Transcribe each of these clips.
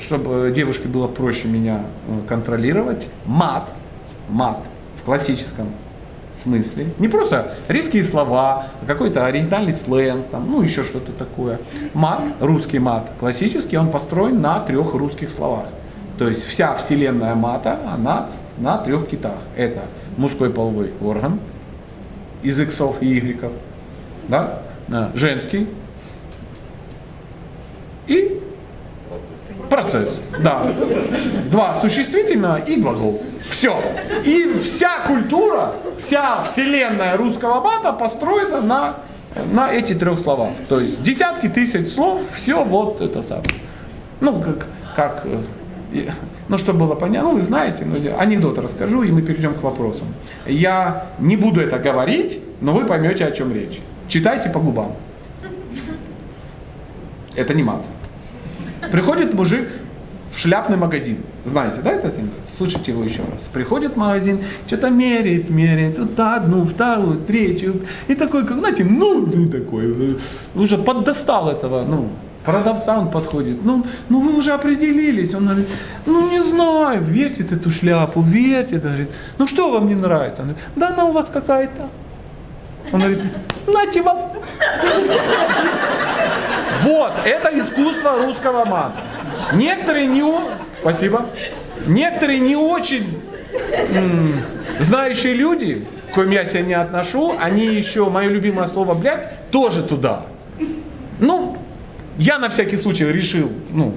чтобы девушке было проще меня э, контролировать, мат, мат в классическом смысле, не просто резкие слова, а какой-то оригинальный сленг, там, ну еще что-то такое. Мат, русский мат, классический, он построен на трех русских словах. То есть вся вселенная мата, она на трех китах. Это мужской половой орган из иксов и игреков, да? женский и процесс. Да. Два существительного и глагол. Все. И вся культура, вся вселенная русского мата построена на, на эти трех словах. То есть десятки тысяч слов, все вот это самое. Ну, как, как э, ну, чтобы было понятно, ну, вы знаете, ну, анекдот расскажу, и мы перейдем к вопросам. Я не буду это говорить, но вы поймете, о чем речь. Читайте по губам. Это не мат. Приходит мужик в шляпный магазин. Знаете, да, этот анекдот? Слушайте его еще раз. Приходит в магазин, что-то меряет, меряет, вот одну, вторую, третью. И такой, как, знаете, ну такой, уже поддостал этого, ну, продавца он подходит, ну, ну вы уже определились, он говорит, ну не знаю, вертит эту шляпу, вертит, говорит, ну что вам не нравится? Он говорит, да она у вас какая-то. Он говорит, нате вам. Вот, это искусство русского мата. Некоторые не, спасибо, некоторые не очень знающие люди, к коим я себя не отношу, они еще, мое любимое слово «блядь», тоже туда. Ну, я на всякий случай решил, ну,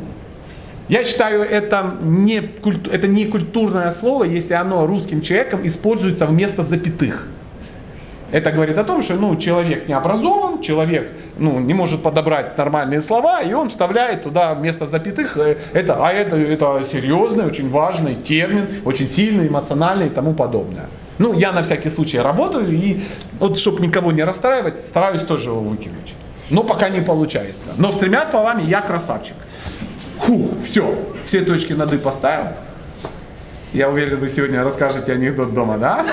я считаю, это не, культу, это не культурное слово, если оно русским человеком используется вместо запятых. Это говорит о том, что ну, человек не образован, человек ну, не может подобрать нормальные слова, и он вставляет туда вместо запятых, э, это, а это, это серьезный, очень важный термин, очень сильный, эмоциональный и тому подобное. Ну, я на всякий случай работаю, и вот, чтобы никого не расстраивать, стараюсь тоже его выкинуть. Но пока не получается. Но с тремя словами я красавчик. Фу, все, все точки над «и» поставил. Я уверен, вы сегодня расскажете анекдот дома, да?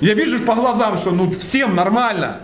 Я вижу по глазам, что ну всем нормально.